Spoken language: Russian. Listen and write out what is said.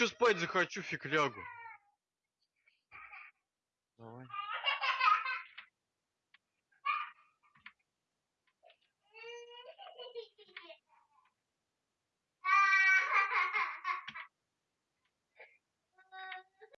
ещё спать захочу фиг лягу.